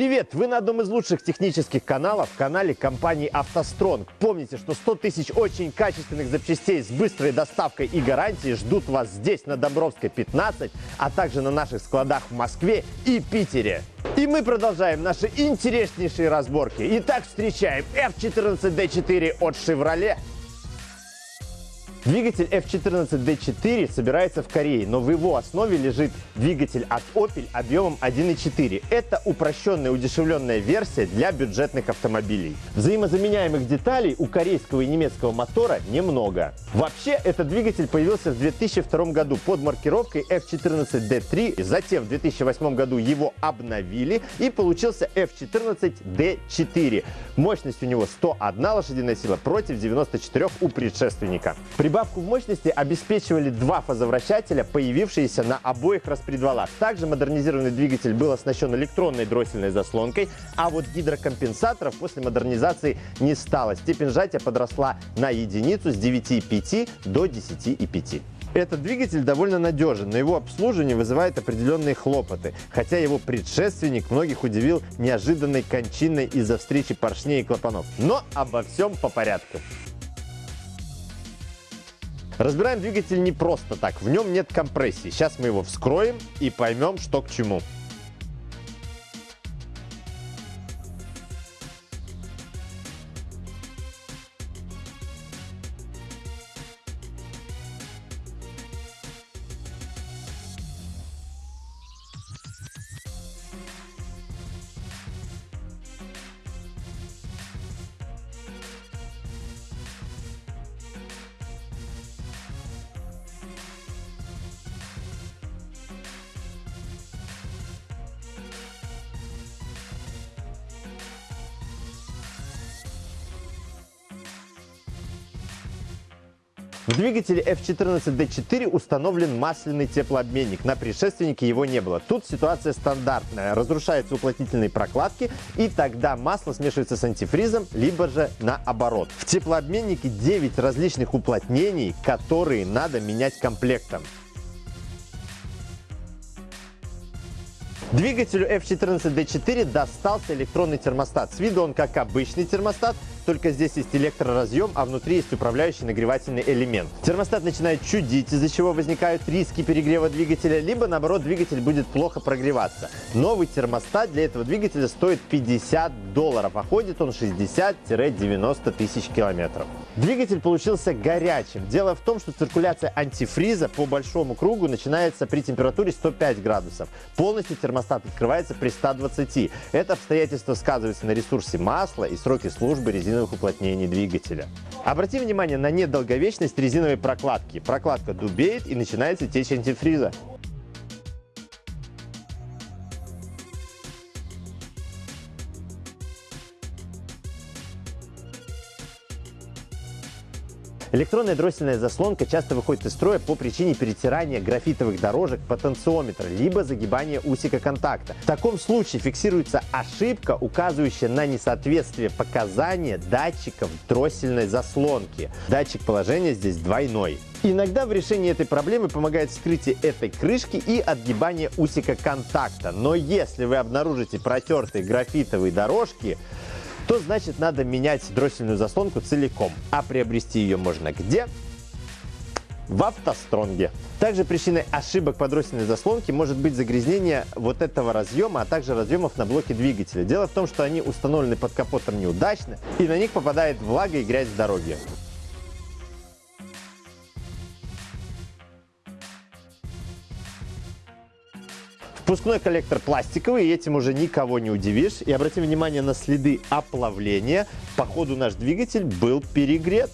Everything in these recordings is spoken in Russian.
Привет! Вы на одном из лучших технических каналов, канале компании «АвтоСтронг». Помните, что 100 тысяч очень качественных запчастей с быстрой доставкой и гарантией ждут вас здесь, на Добровской, 15, а также на наших складах в Москве и Питере. И мы продолжаем наши интереснейшие разборки. Итак, встречаем F14D4 от Chevrolet. Двигатель F14D4 собирается в Корее, но в его основе лежит двигатель от Opel объемом 1.4. Это упрощенная удешевленная версия для бюджетных автомобилей. Взаимозаменяемых деталей у корейского и немецкого мотора немного. Вообще, этот двигатель появился в 2002 году под маркировкой F14D3, затем в 2008 году его обновили и получился F14D4. Мощность у него 101 лошадиная сила против 94 у предшественника. Прибавку в мощности обеспечивали два фазовращателя, появившиеся на обоих распредвалах. Также модернизированный двигатель был оснащен электронной дроссельной заслонкой, а вот гидрокомпенсаторов после модернизации не стало. Степень сжатия подросла на единицу с 9,5 до 10,5. Этот двигатель довольно надежен, но его обслуживание вызывает определенные хлопоты, хотя его предшественник многих удивил неожиданной кончиной из-за встречи поршней и клапанов. Но обо всем по порядку. Разбираем двигатель не просто так, в нем нет компрессии. Сейчас мы его вскроем и поймем, что к чему. В двигателе F14D4 установлен масляный теплообменник. На предшественнике его не было. Тут ситуация стандартная. Разрушаются уплотнительные прокладки, и тогда масло смешивается с антифризом, либо же наоборот. В теплообменнике 9 различных уплотнений, которые надо менять комплектом. Двигателю F14D4 достался электронный термостат. С виду он как обычный термостат, только здесь есть электроразъем, а внутри есть управляющий нагревательный элемент. Термостат начинает чудить, из-за чего возникают риски перегрева двигателя, либо наоборот двигатель будет плохо прогреваться. Новый термостат для этого двигателя стоит 50 долларов, а ходит он 60-90 тысяч километров. Двигатель получился горячим. Дело в том, что циркуляция антифриза по большому кругу начинается при температуре 105 градусов. Полностью термостат открывается при 120. Это обстоятельство сказывается на ресурсе масла и сроке службы резиновых резиновых уплотнений двигателя. Обрати внимание на недолговечность резиновой прокладки. Прокладка дубеет и начинается течь антифриза. Электронная дроссельная заслонка часто выходит из строя по причине перетирания графитовых дорожек потенциометра, либо загибания усика контакта. В таком случае фиксируется ошибка, указывающая на несоответствие показания датчиков дроссельной заслонки. Датчик положения здесь двойной. Иногда в решении этой проблемы помогает вскрытие этой крышки и отгибание усика контакта. Но если вы обнаружите протертые графитовые дорожки, то значит надо менять дроссельную заслонку целиком. А приобрести ее можно где? в автостронге. Также причиной ошибок по дроссельной заслонке может быть загрязнение вот этого разъема, а также разъемов на блоке двигателя. Дело в том, что они установлены под капотом неудачно, и на них попадает влага и грязь с дороги. Впускной коллектор пластиковый, и этим уже никого не удивишь. И обратим внимание на следы оплавления. Походу наш двигатель был перегрет.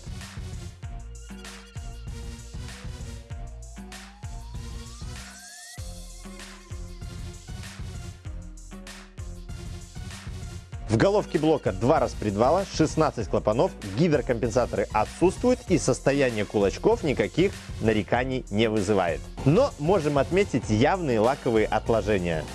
В головке блока два распредвала, 16 клапанов, гидрокомпенсаторы отсутствуют и состояние кулачков никаких нареканий не вызывает. Но можем отметить явные лаковые отложения.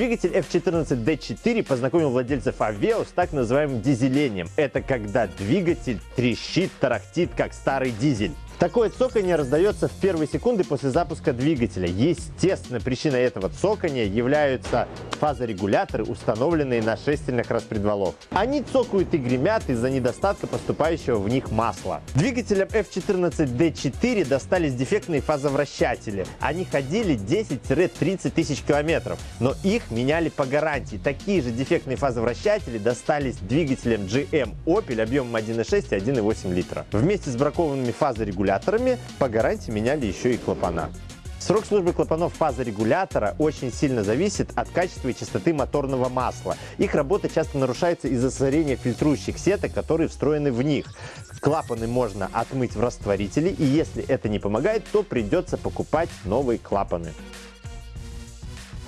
Двигатель F14D4 познакомил владельцев Aveo с так называемым дизелением. Это когда двигатель трещит, тарахтит, как старый дизель. Такое цоканье раздается в первые секунды после запуска двигателя. Естественно, причиной этого цокания являются фазорегуляторы, установленные на шестернях распредвалов. Они цокают и гремят из-за недостатка поступающего в них масла. Двигателям F14D4 достались дефектные фазовращатели. Они ходили 10-30 тысяч километров, но их меняли по гарантии. Такие же дефектные фазовращатели достались двигателям GM Opel объемом 1,6 и 1,8 литра. Вместе с бракованными фазорегуляторами регуляторами по гарантии меняли еще и клапана. Срок службы клапанов фазорегулятора очень сильно зависит от качества и частоты моторного масла. Их работа часто нарушается из-за сорения фильтрующих сеток, которые встроены в них. Клапаны можно отмыть в растворителе, и если это не помогает, то придется покупать новые клапаны.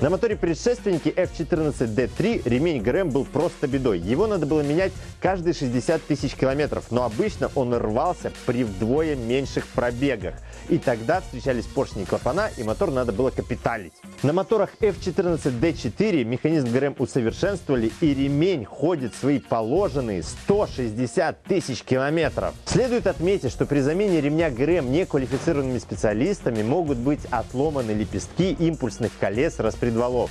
На моторе предшественники F14D3 ремень ГРМ был просто бедой. Его надо было менять каждые 60 тысяч километров, но обычно он рвался при вдвое меньших пробегах. И тогда встречались поршни и клапана, и мотор надо было капиталить. На моторах F14D4 механизм ГРМ усовершенствовали, и ремень ходит свои положенные 160 тысяч километров. Следует отметить, что при замене ремня ГРМ неквалифицированными специалистами могут быть отломаны лепестки импульсных колес распределения предвалов.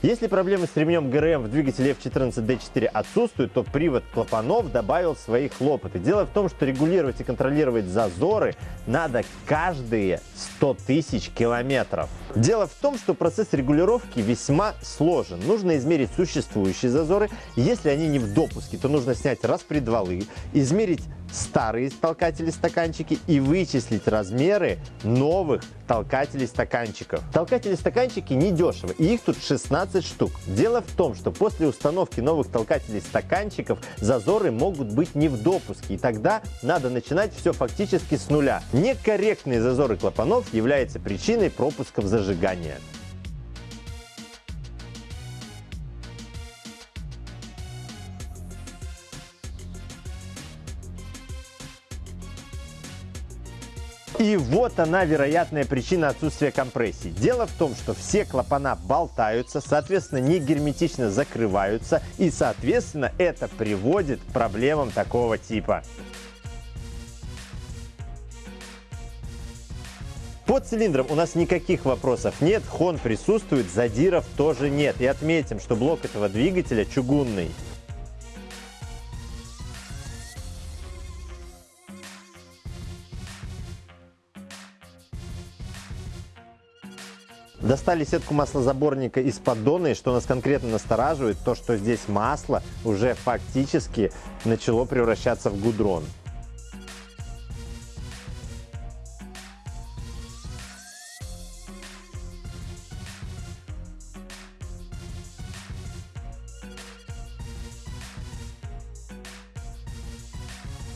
Если проблемы с ремнем ГРМ в двигателе F14D4 отсутствуют, то привод клапанов добавил свои хлопоты. Дело в том, что регулировать и контролировать зазоры надо каждые 100 тысяч километров. Дело в том, что процесс регулировки весьма сложен. Нужно измерить существующие зазоры. Если они не в допуске, то нужно снять распредвалы, измерить старые толкатели-стаканчики и вычислить размеры новых толкателей-стаканчиков. Толкатели-стаканчики недешево, и их тут 16 штук. Дело в том, что после установки новых толкателей-стаканчиков зазоры могут быть не в допуске, и тогда надо начинать все фактически с нуля. Некорректные зазоры клапанов являются причиной пропусков зажигания. И вот она, вероятная причина отсутствия компрессии. Дело в том, что все клапана болтаются, соответственно, не герметично закрываются, и, соответственно, это приводит к проблемам такого типа. Под цилиндром у нас никаких вопросов нет, хон присутствует, задиров тоже нет. И отметим, что блок этого двигателя чугунный. Достали сетку маслозаборника из поддона, и что нас конкретно настораживает, то, что здесь масло уже фактически начало превращаться в гудрон.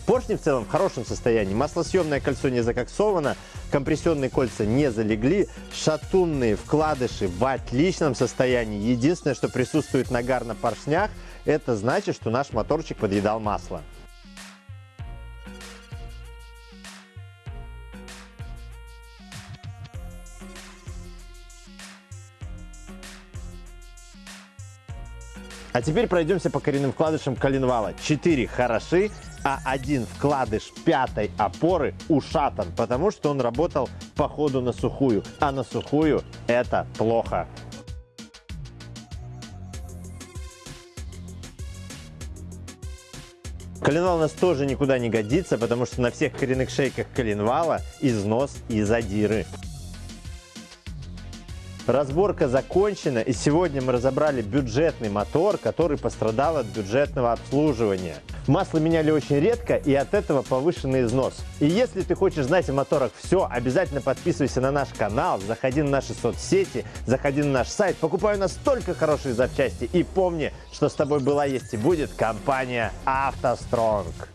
Поршни в целом в хорошем состоянии. Маслосъемное кольцо не закоксовано, компрессионные кольца не залегли, шатунные вкладыши в отличном состоянии. Единственное, что присутствует нагар на поршнях, это значит, что наш моторчик подъедал масло. А теперь пройдемся по коренным вкладышам коленвала. Четыре хороши, а один вкладыш пятой опоры ушатан, потому что он работал по ходу на сухую. А на сухую это плохо. Коленвал у нас тоже никуда не годится, потому что на всех коренных шейках коленвала износ и задиры. Разборка закончена, и сегодня мы разобрали бюджетный мотор, который пострадал от бюджетного обслуживания. Масло меняли очень редко, и от этого повышенный износ. И если ты хочешь знать о моторах все, обязательно подписывайся на наш канал, заходи на наши соцсети, заходи на наш сайт, покупай у нас столько хорошие запчасти. И помни, что с тобой была, есть и будет компания «АвтоСтронг».